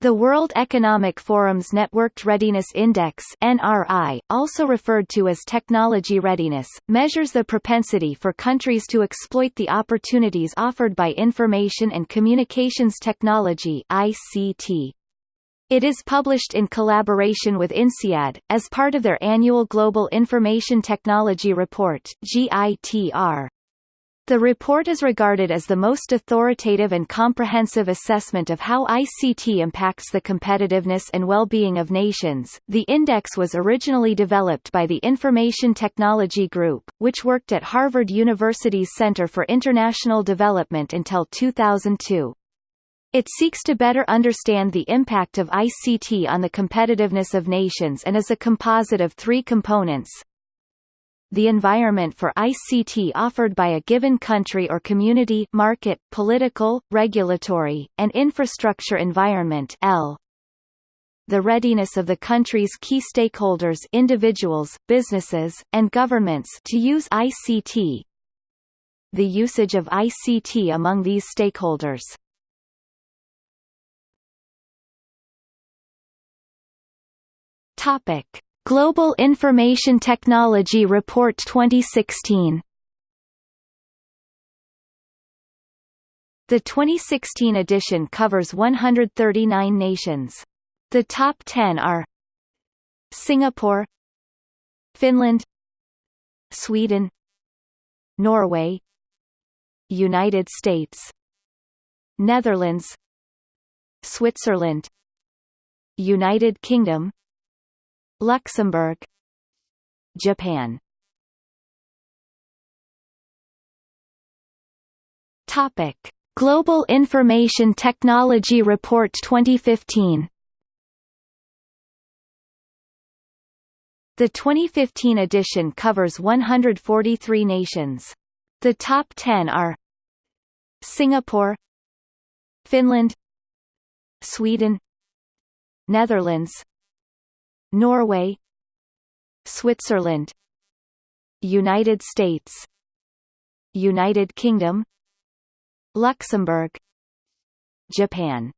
The World Economic Forum's Networked Readiness Index NRI, also referred to as technology readiness, measures the propensity for countries to exploit the opportunities offered by information and communications technology ICT. It is published in collaboration with INSEAD, as part of their annual Global Information Technology Report GITR. The report is regarded as the most authoritative and comprehensive assessment of how ICT impacts the competitiveness and well-being of nations. The index was originally developed by the Information Technology Group, which worked at Harvard University's Center for International Development until 2002. It seeks to better understand the impact of ICT on the competitiveness of nations and is a composite of three components, the environment for ICT offered by a given country or community market, political, regulatory, and infrastructure environment L. The readiness of the country's key stakeholders individuals, businesses, and governments to use ICT. The usage of ICT among these stakeholders. Topic. Global Information Technology Report 2016 The 2016 edition covers 139 nations. The top 10 are Singapore Finland Sweden Norway United States Netherlands Switzerland United Kingdom Luxembourg Japan. Topic. Global Information Technology Report 2015 The 2015 edition covers 143 nations. The top 10 are Singapore Finland Sweden Netherlands Norway Switzerland United States United Kingdom Luxembourg Japan